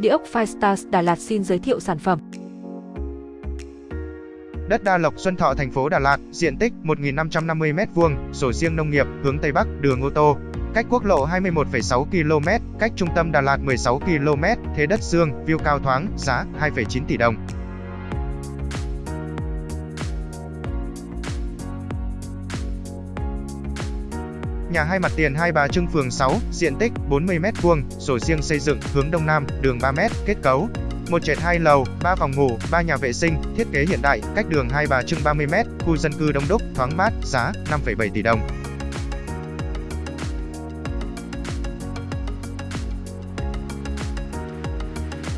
Địa ốc Firestars Đà Lạt xin giới thiệu sản phẩm. Đất Đa Lộc Xuân Thọ thành phố Đà Lạt, diện tích 1.550 m2, sổ riêng nông nghiệp, hướng Tây Bắc, đường ô tô. Cách quốc lộ 21,6 km, cách trung tâm Đà Lạt 16 km, thế đất xương, view cao thoáng, giá 2,9 tỷ đồng. Nhà hai mặt tiền Hai Bà Trưng phường 6, diện tích 40 m2, sổ riêng xây dựng, hướng Đông Nam, đường 3 m, kết cấu một trệt hai lầu, 3 phòng ngủ, 3 nhà vệ sinh, thiết kế hiện đại, cách đường Hai Bà Trưng 30 m, khu dân cư đông đúc, thoáng mát, giá 5,7 tỷ đồng.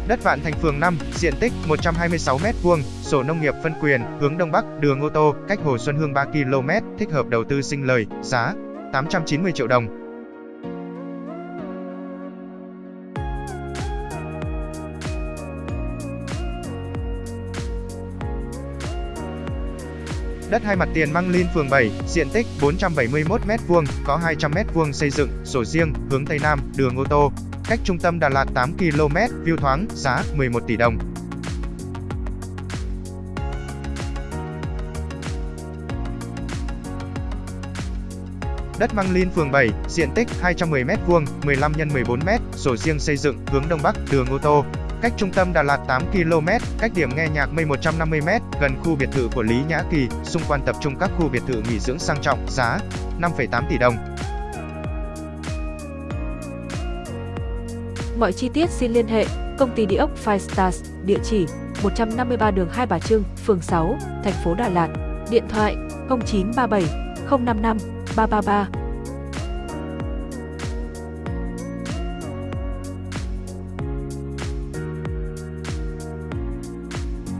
Đất Vạn Thành phường 5, diện tích 126 m2, sổ nông nghiệp phân quyền, hướng Đông Bắc, đường ô tô, cách Hồ Xuân Hương 3 km, thích hợp đầu tư sinh lời, giá 890 triệu đồng. Đất hai mặt tiền Măng Linh phường 7, diện tích 471 m2, có 200 m2 xây dựng, sổ riêng, hướng Tây Nam, đường ô tô. Cách trung tâm Đà Lạt 8 km, view thoáng, giá 11 tỷ đồng. Đất Măng Linh phường 7, diện tích 210 m2, 15 x 14 m, sổ riêng xây dựng, hướng Đông Bắc, đường ô tô. Cách trung tâm Đà Lạt 8 km, cách điểm nghe nhạc mây 150 m, gần khu biệt thự của Lý Nhã Kỳ, xung quanh tập trung các khu biệt thự nghỉ dưỡng sang trọng, giá 5,8 tỷ đồng. Mọi chi tiết xin liên hệ công ty địa ốc Five Stars, địa chỉ 153 đường Hai Bà Trưng, phường 6, thành phố Đà Lạt, điện thoại 0937 055八八八。